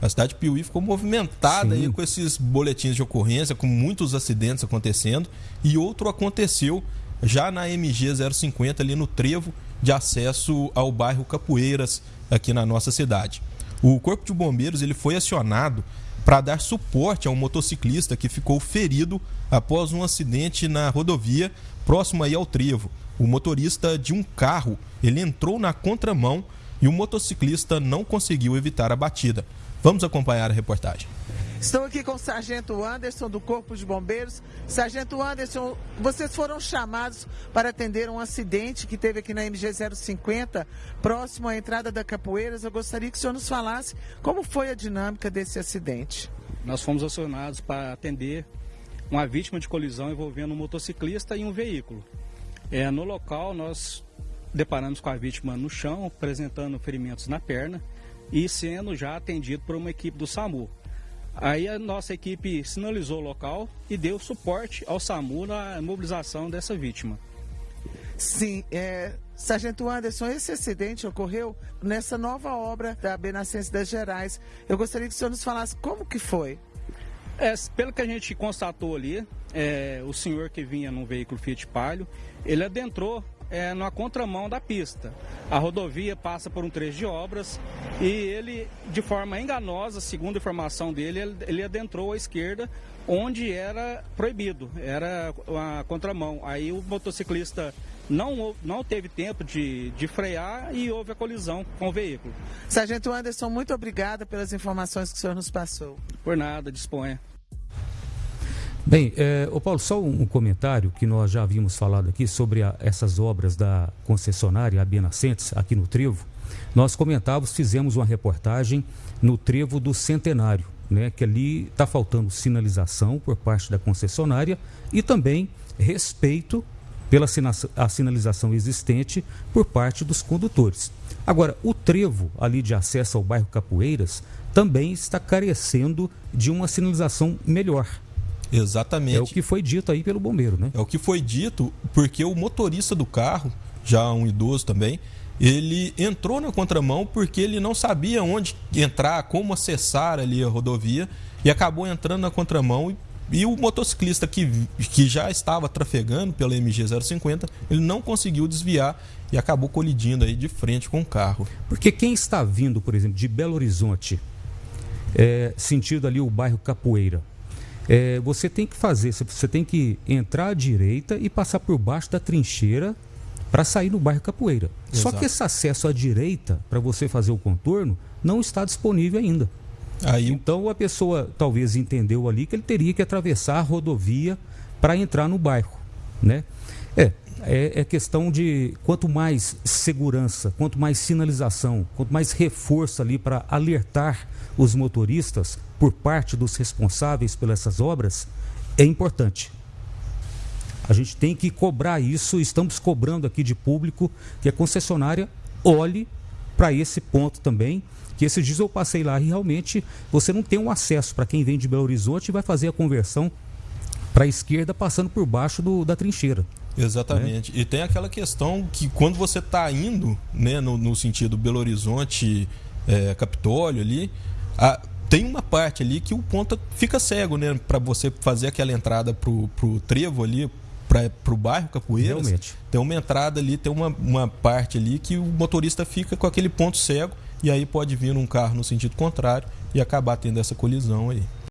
A cidade de Piuí ficou movimentada aí com esses boletins de ocorrência, com muitos acidentes acontecendo. E outro aconteceu já na MG 050, ali no trevo de acesso ao bairro Capoeiras, aqui na nossa cidade. O Corpo de Bombeiros ele foi acionado para dar suporte a um motociclista que ficou ferido após um acidente na rodovia próximo aí ao trevo. O motorista de um carro ele entrou na contramão e o motociclista não conseguiu evitar a batida. Vamos acompanhar a reportagem. Estou aqui com o Sargento Anderson do Corpo de Bombeiros. Sargento Anderson, vocês foram chamados para atender um acidente que teve aqui na MG 050, próximo à entrada da Capoeiras. Eu gostaria que o senhor nos falasse como foi a dinâmica desse acidente. Nós fomos acionados para atender uma vítima de colisão envolvendo um motociclista e um veículo. É, no local, nós deparamos com a vítima no chão, apresentando ferimentos na perna e sendo já atendido por uma equipe do SAMU. Aí a nossa equipe sinalizou o local e deu suporte ao SAMU na mobilização dessa vítima. Sim, é, Sargento Anderson, esse acidente ocorreu nessa nova obra da Benascense das Gerais. Eu gostaria que o senhor nos falasse como que foi. É, pelo que a gente constatou ali, é, o senhor que vinha num veículo Fiat Palio, ele adentrou é, na contramão da pista. A rodovia passa por um trecho de obras e ele, de forma enganosa, segundo a informação dele, ele adentrou à esquerda onde era proibido, era a contramão. Aí o motociclista não, não teve tempo de, de frear e houve a colisão com o veículo. Sargento Anderson, muito obrigada pelas informações que o senhor nos passou. Por nada, disponha. Bem, é, Paulo, só um, comentário que nós já havíamos falado aqui sobre a, essas obras da concessionária Abia Nascentes, aqui no Trevo. Nós comentávamos, fizemos uma reportagem no Trevo do Centenário, né, que ali está faltando sinalização por parte da concessionária e também respeito pela a sinalização existente por parte dos condutores. Agora, o trevo ali de acesso ao bairro Capoeiras também está carecendo de uma sinalização melhor. Exatamente. É o que foi dito aí pelo bombeiro, né? É o que foi dito porque o motorista do carro, já um idoso também, ele entrou na contramão porque ele não sabia onde entrar, como acessar ali a rodovia e acabou entrando na contramão e, e o motociclista que, que já estava trafegando pela MG 050, ele não conseguiu desviar e acabou colidindo aí de frente com o carro. Porque quem está vindo, por exemplo, de Belo Horizonte, é, sentido ali o bairro Capoeira, é, você tem que fazer, você tem que entrar à direita e passar por baixo da trincheira para sair no bairro Capoeira. Exato. Só que esse acesso à direita, para você fazer o contorno, não está disponível ainda. Aí... Então a pessoa talvez entendeu ali que ele teria que atravessar a rodovia para entrar no bairro. Né? É, é, é, questão de quanto mais segurança, quanto mais sinalização, quanto mais reforço ali para alertar os motoristas por parte dos responsáveis pelas essas obras é importante. A gente tem que cobrar isso, estamos cobrando aqui de público que a concessionária olhe para esse ponto também. Que esses dias eu passei lá e realmente você não tem um acesso para quem vem de Belo Horizonte e vai fazer a conversão para a esquerda passando por baixo do, da trincheira. Exatamente. Né? E tem aquela questão que quando você está indo né, no, no, sentido Belo Horizonte, é, Capitólio ali, a, tem uma parte ali que o ponta fica cego, né? Para você fazer aquela entrada pro, pro trevo ali, para o bairro Capoeiras. Realmente. Tem uma entrada ali, tem uma, uma parte ali que o motorista fica com aquele ponto cego e aí pode vir um carro no sentido contrário e acabar tendo essa colisão aí.